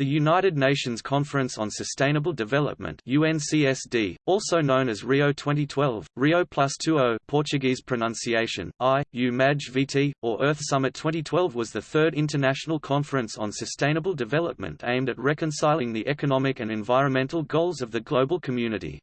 The United Nations Conference on Sustainable Development UNCSD, also known as Rio 2012, Rio Plus 20 Portuguese pronunciation, I, U maj VT, or Earth Summit 2012 was the third international conference on sustainable development aimed at reconciling the economic and environmental goals of the global community.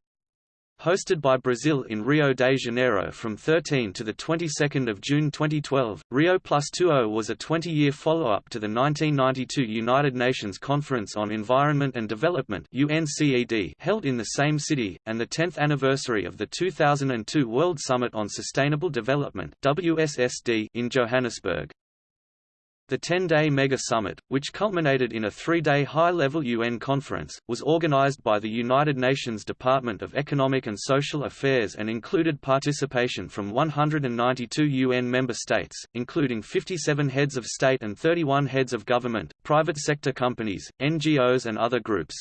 Hosted by Brazil in Rio de Janeiro from 13 to the 22nd of June 2012, Rio Plus was a 20-year follow-up to the 1992 United Nations Conference on Environment and Development (UNCED) held in the same city, and the 10th anniversary of the 2002 World Summit on Sustainable Development (WSSD) in Johannesburg. The 10-day mega summit, which culminated in a three-day high-level UN conference, was organized by the United Nations Department of Economic and Social Affairs and included participation from 192 UN member states, including 57 heads of state and 31 heads of government, private sector companies, NGOs and other groups.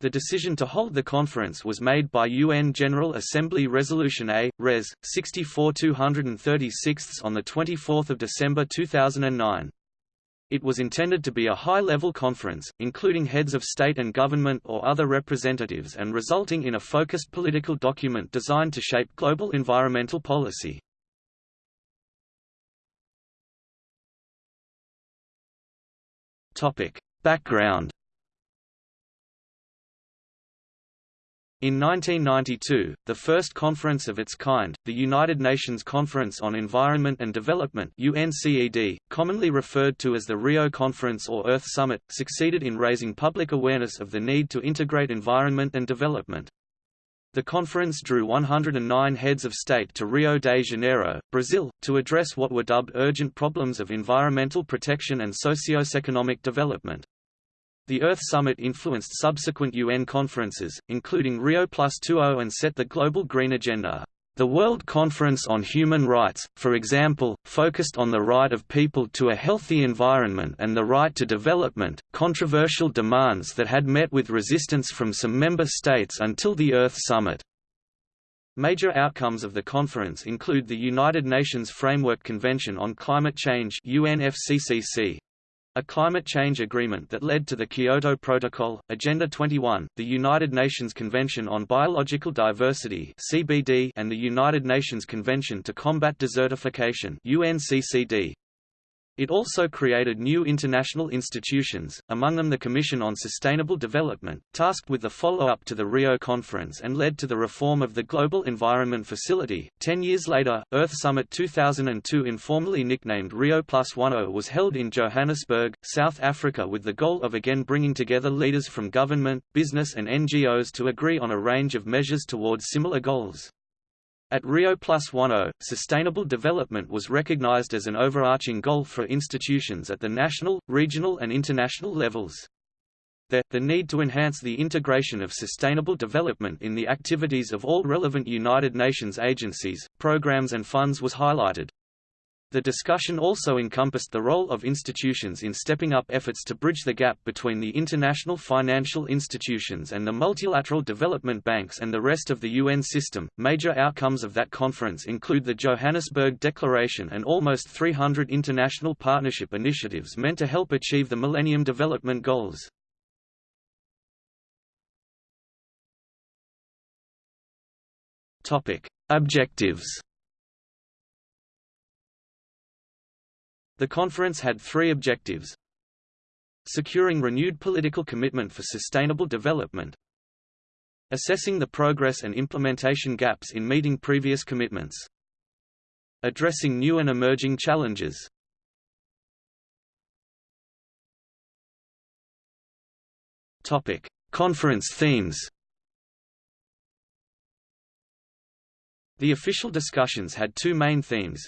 The decision to hold the conference was made by UN General Assembly Resolution A, Res. 64-236 on 24 December 2009. It was intended to be a high-level conference, including heads of state and government or other representatives and resulting in a focused political document designed to shape global environmental policy. Background In 1992, the first conference of its kind, the United Nations Conference on Environment and Development UNCED, commonly referred to as the Rio Conference or Earth Summit, succeeded in raising public awareness of the need to integrate environment and development. The conference drew 109 heads of state to Rio de Janeiro, Brazil, to address what were dubbed urgent problems of environmental protection and socio-economic development. The Earth Summit influenced subsequent UN conferences, including Rio Plus 20 and set the global green agenda. The World Conference on Human Rights, for example, focused on the right of people to a healthy environment and the right to development, controversial demands that had met with resistance from some member states until the Earth Summit. Major outcomes of the conference include the United Nations Framework Convention on Climate Change UNFCCC, a climate change agreement that led to the Kyoto Protocol, Agenda 21, the United Nations Convention on Biological Diversity (CBD) and the United Nations Convention to Combat Desertification (UNCCD). It also created new international institutions, among them the Commission on Sustainable Development, tasked with the follow-up to the Rio Conference and led to the reform of the Global Environment Facility. Ten years later, Earth Summit 2002 informally nicknamed Rio Plus 10 was held in Johannesburg, South Africa with the goal of again bringing together leaders from government, business and NGOs to agree on a range of measures towards similar goals. At Rio Plus One O, sustainable development was recognized as an overarching goal for institutions at the national, regional and international levels. The, the need to enhance the integration of sustainable development in the activities of all relevant United Nations agencies, programs and funds was highlighted. The discussion also encompassed the role of institutions in stepping up efforts to bridge the gap between the international financial institutions and the multilateral development banks and the rest of the UN system. Major outcomes of that conference include the Johannesburg Declaration and almost 300 international partnership initiatives meant to help achieve the Millennium Development Goals. Topic: Objectives The conference had three objectives. Securing renewed political commitment for sustainable development. Assessing the progress and implementation gaps in meeting previous commitments. Addressing new and emerging challenges. Topic: Conference themes. The official discussions had two main themes,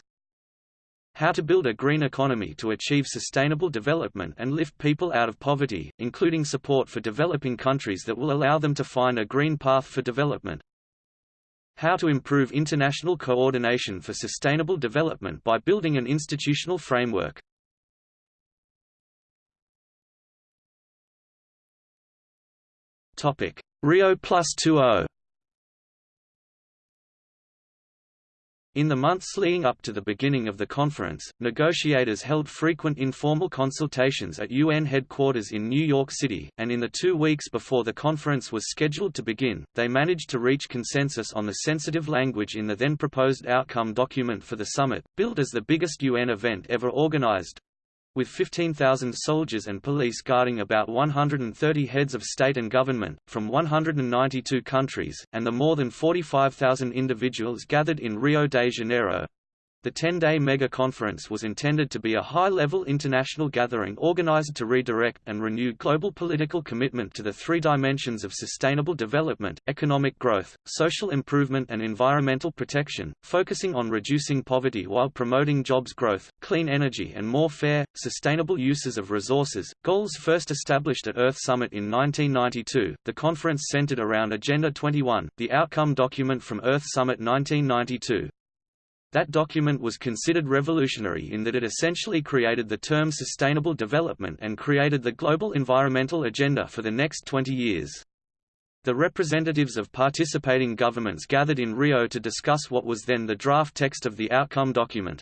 how to build a green economy to achieve sustainable development and lift people out of poverty, including support for developing countries that will allow them to find a green path for development. How to improve international coordination for sustainable development by building an institutional framework. Topic: Rio Plus 2.0 In the months leading up to the beginning of the conference, negotiators held frequent informal consultations at UN headquarters in New York City, and in the two weeks before the conference was scheduled to begin, they managed to reach consensus on the sensitive language in the then proposed outcome document for the summit, billed as the biggest UN event ever organized, with 15,000 soldiers and police guarding about 130 heads of state and government, from 192 countries, and the more than 45,000 individuals gathered in Rio de Janeiro, the 10-day mega-conference was intended to be a high-level international gathering organized to redirect and renew global political commitment to the three dimensions of sustainable development, economic growth, social improvement and environmental protection, focusing on reducing poverty while promoting jobs growth, clean energy and more fair, sustainable uses of resources. Goals first established at Earth Summit in 1992, the conference centered around Agenda 21, the outcome document from Earth Summit 1992. That document was considered revolutionary in that it essentially created the term sustainable development and created the global environmental agenda for the next 20 years. The representatives of participating governments gathered in Rio to discuss what was then the draft text of the outcome document.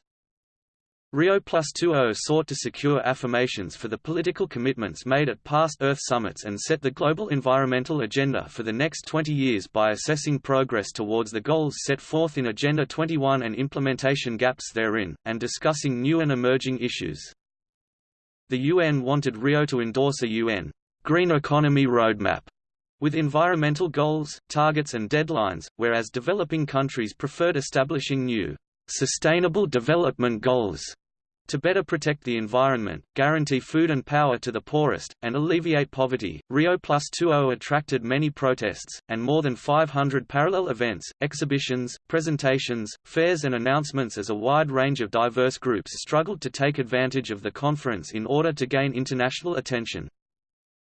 Rio Plus 20 sought to secure affirmations for the political commitments made at past Earth summits and set the global environmental agenda for the next 20 years by assessing progress towards the goals set forth in Agenda 21 and implementation gaps therein, and discussing new and emerging issues. The UN wanted Rio to endorse a UN green economy roadmap with environmental goals, targets and deadlines, whereas developing countries preferred establishing new sustainable development goals to better protect the environment, guarantee food and power to the poorest, and alleviate poverty, Rio Plus 20 attracted many protests, and more than 500 parallel events, exhibitions, presentations, fairs and announcements as a wide range of diverse groups struggled to take advantage of the conference in order to gain international attention.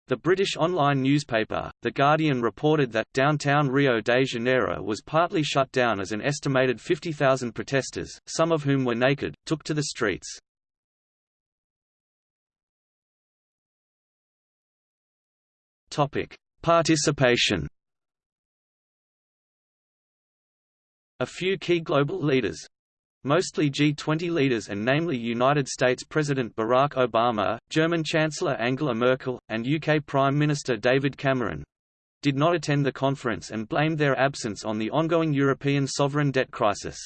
The British online newspaper, The Guardian reported that, downtown Rio de Janeiro was partly shut down as an estimated 50,000 protesters, some of whom were naked, took to the streets. Participation A few key global leaders, Mostly G20 leaders and namely United States President Barack Obama, German Chancellor Angela Merkel, and UK Prime Minister David Cameron did not attend the conference and blamed their absence on the ongoing European sovereign debt crisis.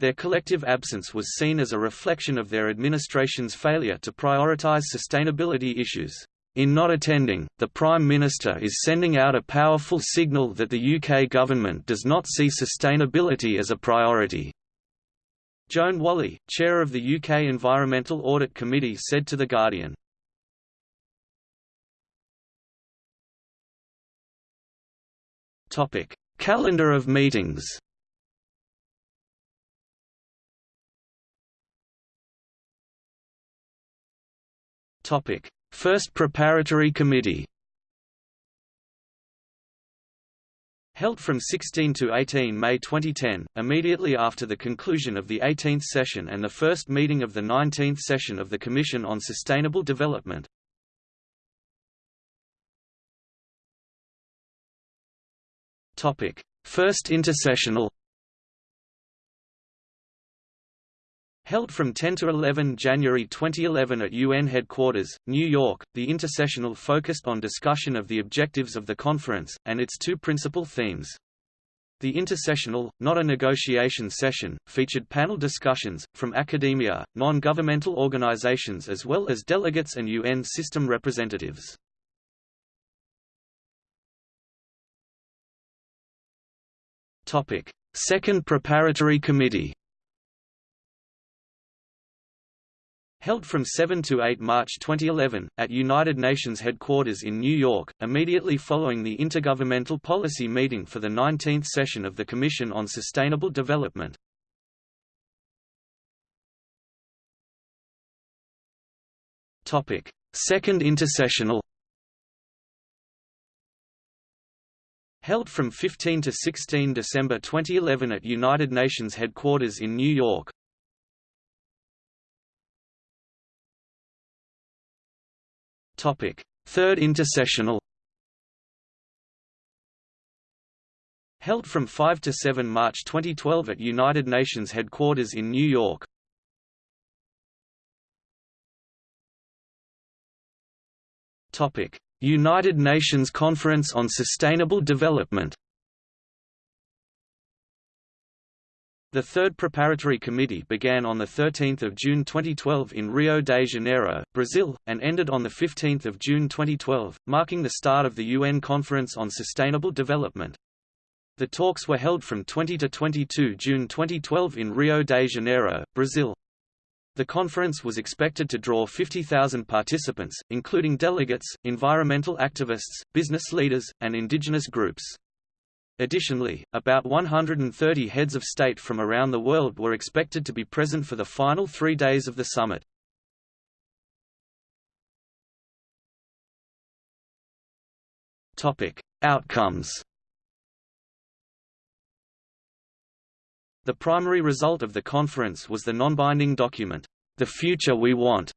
Their collective absence was seen as a reflection of their administration's failure to prioritize sustainability issues. In not attending, the Prime Minister is sending out a powerful signal that the UK government does not see sustainability as a priority. Joan Walley, chair of the UK Environmental Audit Committee said to The Guardian, Calendar of meetings. First Preparatory Committee Held from 16 to 18 May 2010, immediately after the conclusion of the 18th session and the first meeting of the 19th session of the Commission on Sustainable Development. First intersessional Held from 10 to 11 January 2011 at UN headquarters, New York, the intersessional focused on discussion of the objectives of the conference, and its two principal themes. The intersessional, not a negotiation session, featured panel discussions, from academia, non-governmental organizations as well as delegates and UN system representatives. Second Preparatory Committee Held from 7 to 8 March 2011, at United Nations headquarters in New York, immediately following the Intergovernmental Policy Meeting for the 19th session of the Commission on Sustainable Development. Second intersessional Held from 15 to 16 December 2011 at United Nations headquarters in New York, Topic: Third intersessional. Held from 5 to 7 March 2012 at United Nations headquarters in New York. United Nations Conference on Sustainable Development The third preparatory committee began on 13 June 2012 in Rio de Janeiro, Brazil, and ended on 15 June 2012, marking the start of the UN Conference on Sustainable Development. The talks were held from 20 to 22 June 2012 in Rio de Janeiro, Brazil. The conference was expected to draw 50,000 participants, including delegates, environmental activists, business leaders, and indigenous groups. Additionally, about 130 heads of state from around the world were expected to be present for the final three days of the summit. Outcomes The primary result of the conference was the non-binding document, The Future We Want,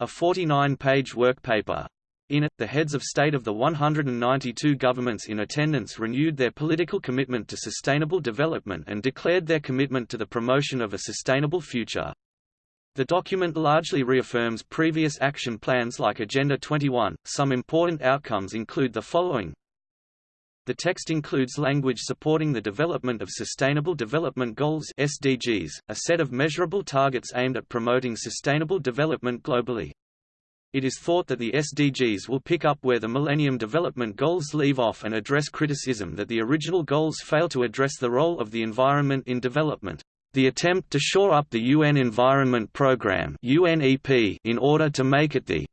a 49-page work paper, in it, the heads of state of the 192 governments in attendance renewed their political commitment to sustainable development and declared their commitment to the promotion of a sustainable future. The document largely reaffirms previous action plans like Agenda 21. Some important outcomes include the following. The text includes language supporting the development of Sustainable Development Goals (SDGs), a set of measurable targets aimed at promoting sustainable development globally. It is thought that the SDGs will pick up where the Millennium Development Goals leave off and address criticism that the original goals fail to address the role of the environment in development. The attempt to shore up the UN Environment Programme in order to make it the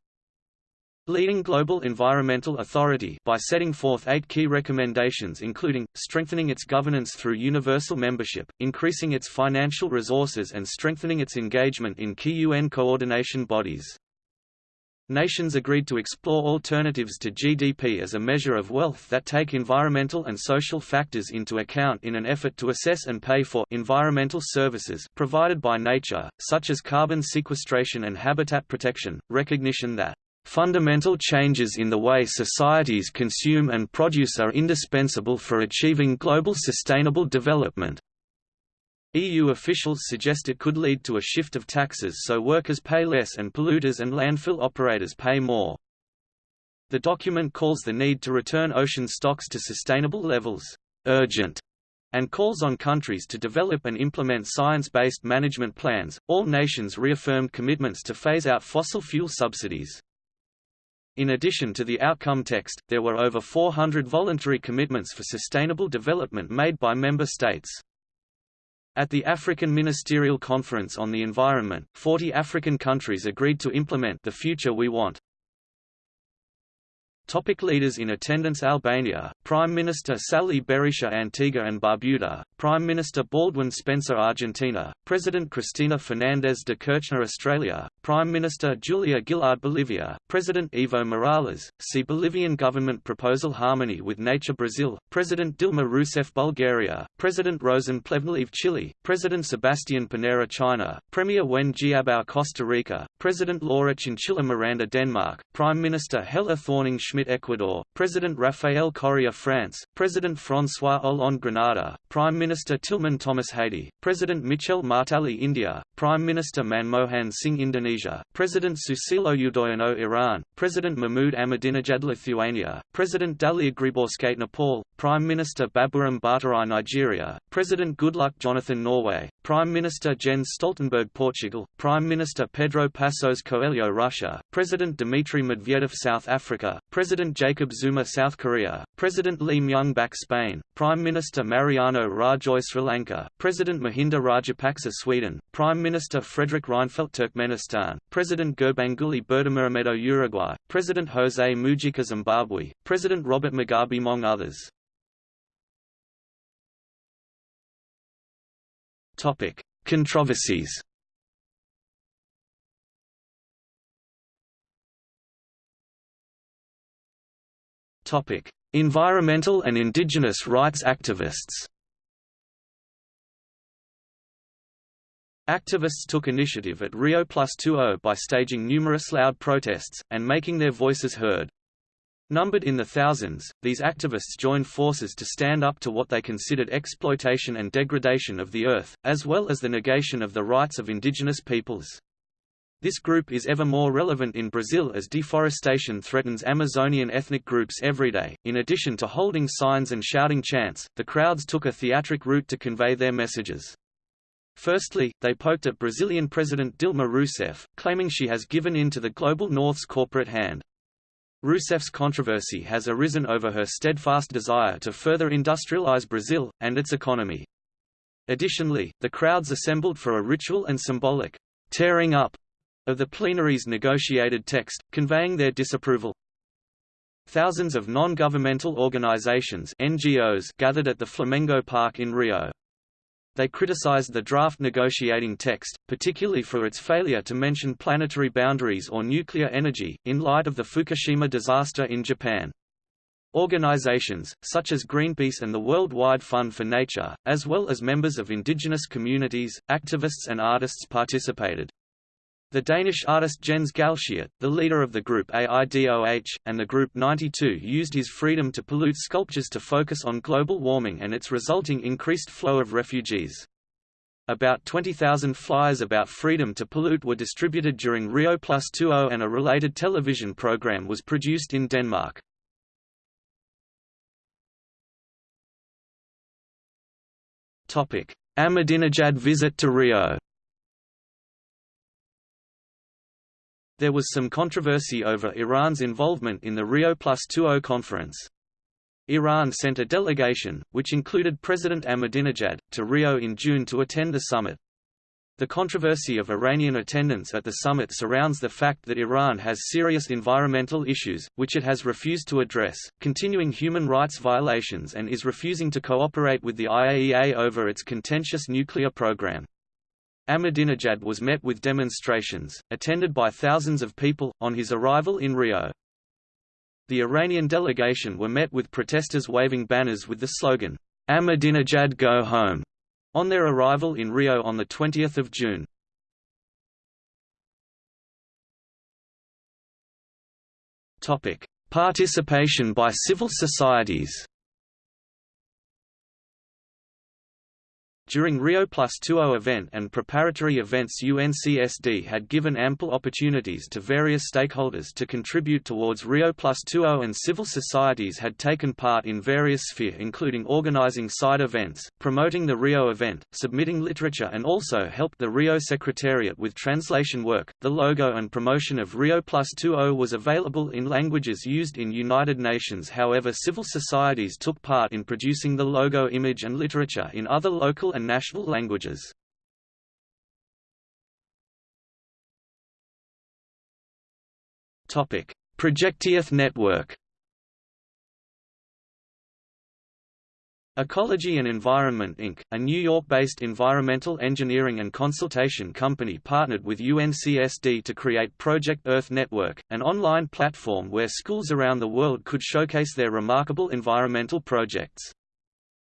leading global environmental authority by setting forth eight key recommendations including, strengthening its governance through universal membership, increasing its financial resources and strengthening its engagement in key UN coordination bodies. Nations agreed to explore alternatives to GDP as a measure of wealth that take environmental and social factors into account in an effort to assess and pay for environmental services provided by nature, such as carbon sequestration and habitat protection, recognition that Fundamental changes in the way societies consume and produce are indispensable for achieving global sustainable development. EU officials suggest it could lead to a shift of taxes so workers pay less and polluters and landfill operators pay more. The document calls the need to return ocean stocks to sustainable levels urgent and calls on countries to develop and implement science-based management plans. All nations reaffirmed commitments to phase out fossil fuel subsidies. In addition to the outcome text, there were over 400 voluntary commitments for sustainable development made by member states. At the African Ministerial Conference on the Environment, 40 African countries agreed to implement the future we want. Topic leaders in attendance Albania, Prime Minister Sali Berisha Antigua and Barbuda, Prime Minister Baldwin Spencer Argentina, President Cristina Fernandez de Kirchner Australia, Prime Minister Julia Gillard Bolivia, President Evo Morales, see Bolivian government proposal Harmony with Nature Brazil, President Dilma Rousseff Bulgaria, President Rosen Plevneliev Chile, President Sebastian Pinera China, Premier Wen Jiabao Costa Rica, President Laura Chinchilla Miranda Denmark, Prime Minister Helle Thorning-Schmidt Ecuador, President Rafael Correa France, President François Hollande Grenada, Prime Minister Tilman Thomas Haiti, President Michel Martelly India, Prime Minister Manmohan Singh Indonesia, President Susilo Yudhoyono Iran, President Mahmoud Ahmadinejad Lithuania, President Dalia Grybauskaitė Nepal, Prime Minister Baburam Bhattarai Nigeria, President Goodluck Jonathan Norway, Prime Minister Jens Stoltenberg Portugal, Prime Minister Pedro Passos Coelho Russia, President Dmitry Medvedev South Africa, President Jacob Zuma South Korea, President Lee Myung-bak Spain, Prime Minister Mariano Rajoy Sri Lanka, President Mahinda Rajapaksa Sweden, Prime Minister Fredrik Reinfeldt Turkmenistan, President Gurbanguly Berdimuhamedow Uruguay, President José Mujica Zimbabwe, President Robert Mugabe among others. Topic: Controversies. Topic: Environmental and indigenous rights activists. Activists took initiative at Rio Plus 20 by staging numerous loud protests, and making their voices heard. Numbered in the thousands, these activists joined forces to stand up to what they considered exploitation and degradation of the earth, as well as the negation of the rights of indigenous peoples. This group is ever more relevant in Brazil as deforestation threatens Amazonian ethnic groups every day. In addition to holding signs and shouting chants, the crowds took a theatric route to convey their messages. Firstly, they poked at Brazilian President Dilma Rousseff, claiming she has given in to the Global North's corporate hand. Rousseff's controversy has arisen over her steadfast desire to further industrialize Brazil, and its economy. Additionally, the crowds assembled for a ritual and symbolic tearing up of the plenary's negotiated text, conveying their disapproval. Thousands of non-governmental organizations NGOs gathered at the Flamengo Park in Rio. They criticized the draft negotiating text, particularly for its failure to mention planetary boundaries or nuclear energy, in light of the Fukushima disaster in Japan. Organizations, such as Greenpeace and the Worldwide Fund for Nature, as well as members of indigenous communities, activists and artists participated. The Danish artist Jens Galschiot, the leader of the group AIDOH, and the group 92 used his freedom to pollute sculptures to focus on global warming and its resulting increased flow of refugees. About 20,000 flyers about freedom to pollute were distributed during Rio Plus 20 and a related television program was produced in Denmark. Ahmadinejad visit to Rio There was some controversy over Iran's involvement in the Rio Plus 20 conference. Iran sent a delegation, which included President Ahmadinejad, to Rio in June to attend the summit. The controversy of Iranian attendance at the summit surrounds the fact that Iran has serious environmental issues, which it has refused to address, continuing human rights violations and is refusing to cooperate with the IAEA over its contentious nuclear program. Ahmadinejad was met with demonstrations, attended by thousands of people, on his arrival in Rio. The Iranian delegation were met with protesters waving banners with the slogan, Ahmadinejad go home, on their arrival in Rio on 20 June. Participation by civil societies During Rio Plus 20 event and preparatory events UNCSD had given ample opportunities to various stakeholders to contribute towards Rio Plus 20 and civil societies had taken part in various sphere including organizing side events, promoting the Rio event, submitting literature and also helped the Rio Secretariat with translation work. The logo and promotion of Rio Plus 20 was available in languages used in United Nations however civil societies took part in producing the logo image and literature in other local and national languages. Topic: Project Earth network Ecology and Environment Inc., a New York-based environmental engineering and consultation company partnered with UNCSD to create Project Earth Network, an online platform where schools around the world could showcase their remarkable environmental projects.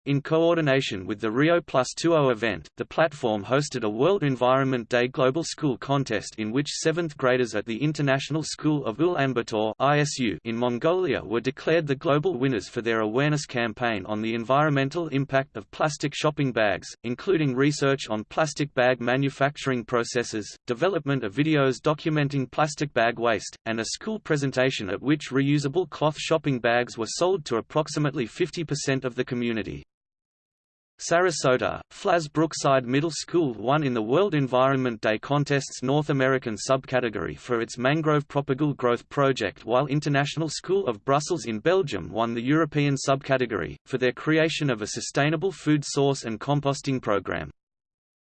In coordination with the Rio Plus 20 event, the platform hosted a World Environment Day Global School Contest in which seventh graders at the International School of Ulaanbaatar ISU in Mongolia were declared the global winners for their awareness campaign on the environmental impact of plastic shopping bags, including research on plastic bag manufacturing processes, development of videos documenting plastic bag waste, and a school presentation at which reusable cloth shopping bags were sold to approximately 50% of the community. Sarasota, Flas Brookside Middle School won in the World Environment Day contest's North American subcategory for its mangrove propagule growth project while International School of Brussels in Belgium won the European subcategory, for their creation of a sustainable food source and composting program.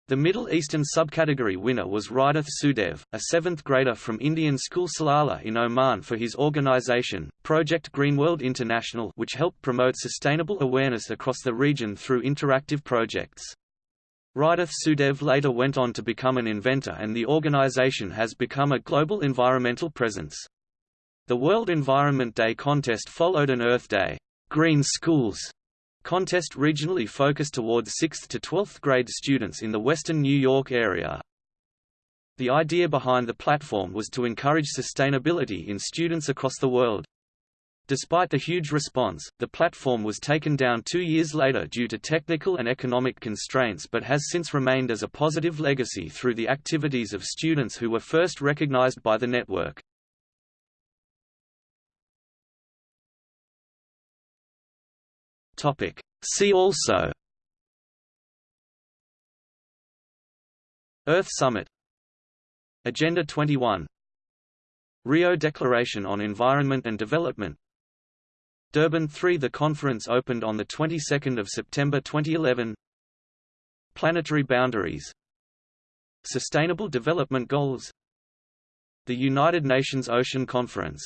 The Middle Eastern subcategory winner was Ridath Sudev, a seventh grader from Indian school Salalah in Oman for his organization, Project Greenworld International which helped promote sustainable awareness across the region through interactive projects. Ridath Sudev later went on to become an inventor and the organization has become a global environmental presence. The World Environment Day contest followed an Earth Day Green Schools Contest regionally focused towards 6th to 12th grade students in the western New York area. The idea behind the platform was to encourage sustainability in students across the world. Despite the huge response, the platform was taken down two years later due to technical and economic constraints but has since remained as a positive legacy through the activities of students who were first recognized by the network. See also Earth Summit Agenda 21 Rio Declaration on Environment and Development Durban 3 The conference opened on the 22nd of September 2011 Planetary boundaries Sustainable Development Goals The United Nations Ocean Conference